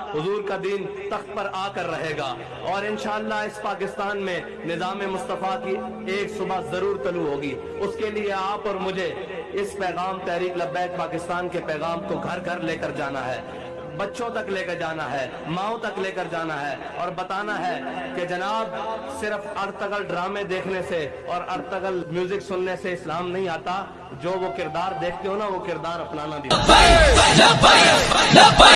حضور کا دین تخت پر آ کر رہے گا۔ اور انشاءاللہ اس پاکستان میں نظام مصطفیٰ کی ایک صبح ضرور طلوع ہوگی۔ اس کے لیے آپ اور مجھے اس پیغام تحریک لبیک پاکستان کے پیغام کو گھر گھر لے کر جانا ہے۔ بچوں تک لے کر جانا ہے، ماؤں تک لے کر جانا ہے۔ اور بتانا ہے کہ جناب، صرف ارتگل ڈرامے دیکھنے سے اور ارتگل میوزک سننے سے اسلام نہیں آتا۔ جو وہ کردار دیکھتے ہو نا، وہ کردار اپنانا بھی۔